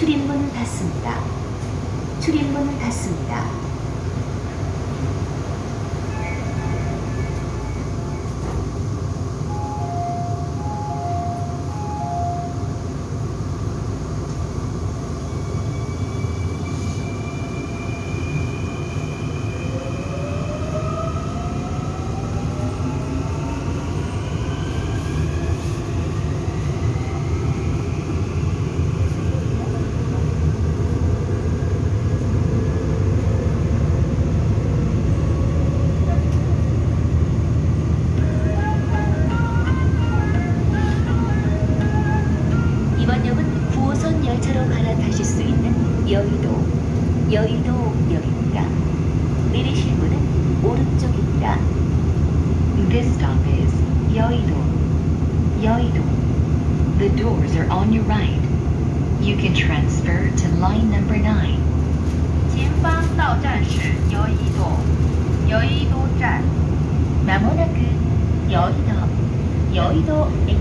출입문을 닫습니다. 출입문을 닫습니다. 역은 9호선 열차로 갈아타실 수 있는 여의도, 여의도역입니다. 내리실 문은 오른쪽입니다. This stop is Yoido. Yoido. The doors are on your right. You can transfer to line number 9. 前方到站是여의도，여의도站。 마모나크 여의도, 여의도입니다.